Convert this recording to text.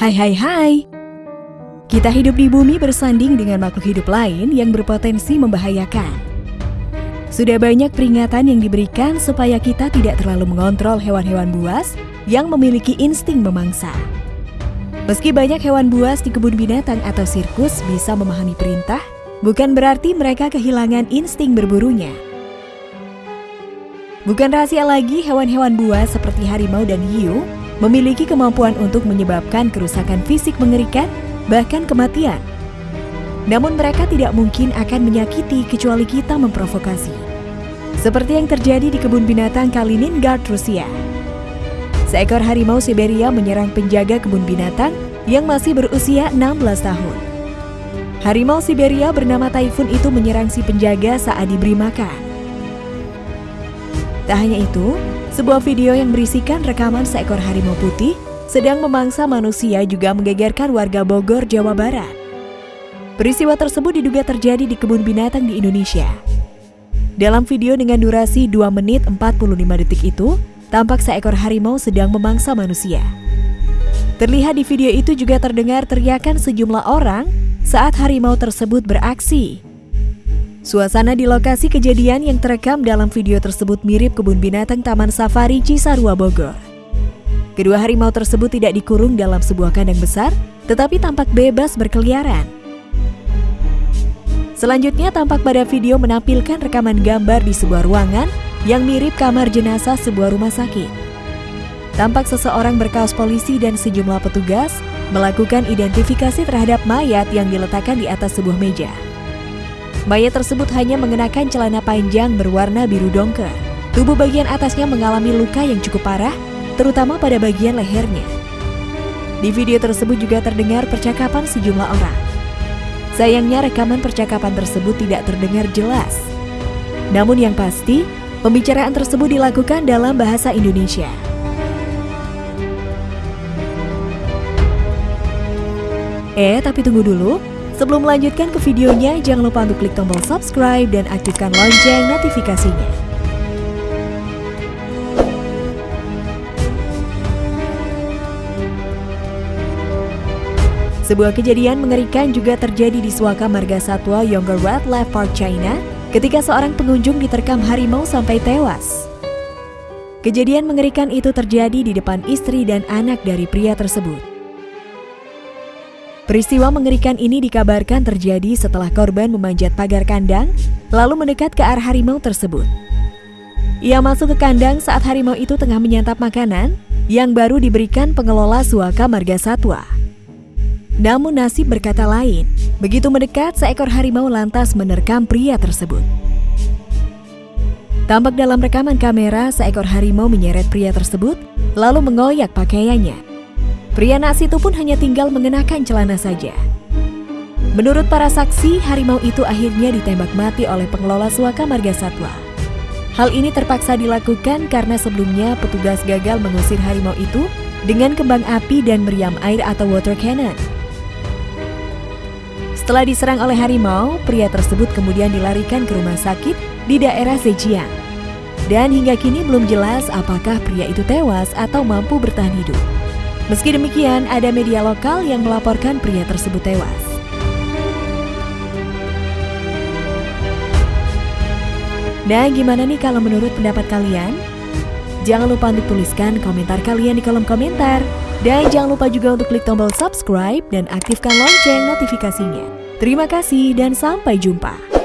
Hai hai hai. Kita hidup di bumi bersanding dengan makhluk hidup lain yang berpotensi membahayakan. Sudah banyak peringatan yang diberikan supaya kita tidak terlalu mengontrol hewan-hewan buas yang memiliki insting memangsa. Meski banyak hewan buas di kebun binatang atau sirkus bisa memahami perintah, bukan berarti mereka kehilangan insting berburunya. Bukan rahasia lagi hewan-hewan buas seperti harimau dan hiu memiliki kemampuan untuk menyebabkan kerusakan fisik mengerikan, bahkan kematian. Namun mereka tidak mungkin akan menyakiti kecuali kita memprovokasi. Seperti yang terjadi di kebun binatang Kaliningrad, Rusia. Seekor harimau Siberia menyerang penjaga kebun binatang yang masih berusia 16 tahun. Harimau Siberia bernama Typhoon itu menyerang si penjaga saat diberi makan. Tak hanya itu, sebuah video yang berisikan rekaman seekor harimau putih sedang memangsa manusia juga menggegerkan warga Bogor, Jawa Barat. Peristiwa tersebut diduga terjadi di kebun binatang di Indonesia. Dalam video dengan durasi 2 menit 45 detik itu, tampak seekor harimau sedang memangsa manusia. Terlihat di video itu juga terdengar teriakan sejumlah orang saat harimau tersebut beraksi. Suasana di lokasi kejadian yang terekam dalam video tersebut mirip kebun binatang Taman Safari Cisarua Bogor. Kedua harimau tersebut tidak dikurung dalam sebuah kandang besar, tetapi tampak bebas berkeliaran. Selanjutnya tampak pada video menampilkan rekaman gambar di sebuah ruangan yang mirip kamar jenazah sebuah rumah sakit. Tampak seseorang berkaos polisi dan sejumlah petugas melakukan identifikasi terhadap mayat yang diletakkan di atas sebuah meja. Mayat tersebut hanya mengenakan celana panjang berwarna biru dongker. Tubuh bagian atasnya mengalami luka yang cukup parah, terutama pada bagian lehernya. Di video tersebut juga terdengar percakapan sejumlah orang. Sayangnya rekaman percakapan tersebut tidak terdengar jelas. Namun yang pasti, pembicaraan tersebut dilakukan dalam bahasa Indonesia. Eh, tapi tunggu dulu. Sebelum melanjutkan ke videonya, jangan lupa untuk klik tombol subscribe dan aktifkan lonceng notifikasinya. Sebuah kejadian mengerikan juga terjadi di Suaka Marga Satwa Yongger Wildlife Park China ketika seorang pengunjung diterkam harimau sampai tewas. Kejadian mengerikan itu terjadi di depan istri dan anak dari pria tersebut. Peristiwa mengerikan ini dikabarkan terjadi setelah korban memanjat pagar kandang, lalu mendekat ke arah harimau tersebut. Ia masuk ke kandang saat harimau itu tengah menyantap makanan yang baru diberikan pengelola Suaka Marga Satwa. Namun nasib berkata lain. Begitu mendekat, seekor harimau lantas menerkam pria tersebut. Tampak dalam rekaman kamera, seekor harimau menyeret pria tersebut, lalu mengoyak pakaiannya. Pria nasi itu pun hanya tinggal mengenakan celana saja. Menurut para saksi, harimau itu akhirnya ditembak mati oleh pengelola suaka marga satwa. Hal ini terpaksa dilakukan karena sebelumnya petugas gagal mengusir harimau itu dengan kembang api dan meriam air atau water cannon. Setelah diserang oleh harimau, pria tersebut kemudian dilarikan ke rumah sakit di daerah Zhejiang. Dan hingga kini belum jelas apakah pria itu tewas atau mampu bertahan hidup. Meski demikian, ada media lokal yang melaporkan pria tersebut tewas. Nah, gimana nih kalau menurut pendapat kalian? Jangan lupa untuk tuliskan komentar kalian di kolom komentar. Dan jangan lupa juga untuk klik tombol subscribe dan aktifkan lonceng notifikasinya. Terima kasih dan sampai jumpa.